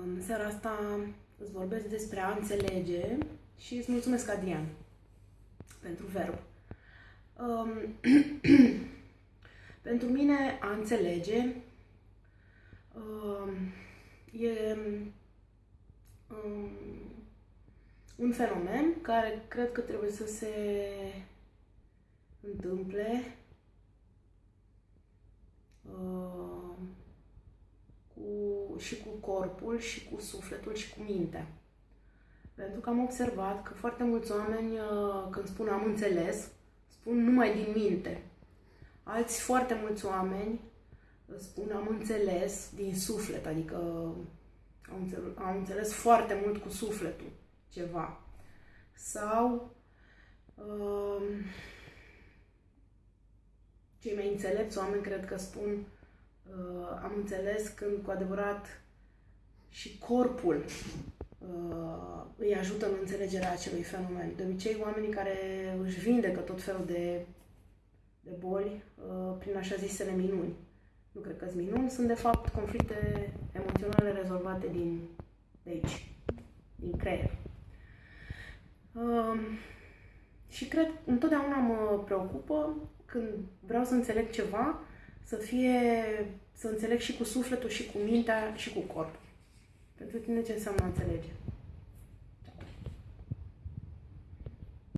În seara asta îți vorbesc despre a înțelege și îți mulțumesc, Adrian, pentru verb. Um, pentru mine, a înțelege um, e um, un fenomen care cred că trebuie să se întâmple uh, cu, și cu corpul, și cu sufletul, și cu mintea. Pentru că am observat că foarte mulți oameni, uh, când spun am înțeles, spun numai din minte. Alți foarte mulți oameni spun am înțeles din suflet, adică am înțeles, am înțeles foarte mult cu sufletul ceva. Sau uh, cei mai înțelepți oameni cred că spun uh, am înțeles când cu adevărat și corpul uh, îi ajută în înțelegerea acelui fenomen. De obicei, oamenii care își vindecă tot felul de, de boli uh, prin așa zisele minuni. Nu cred că sunt minuni, sunt de fapt conflicte emoționale rezolvate din de aici, din creier. Uh, și cred, întotdeauna mă preocupă când vreau să înțeleg ceva, să fie, să înțeleg și cu sufletul, și cu mintea, și cu corpul. Pentru tine ce înseamnă înțelege?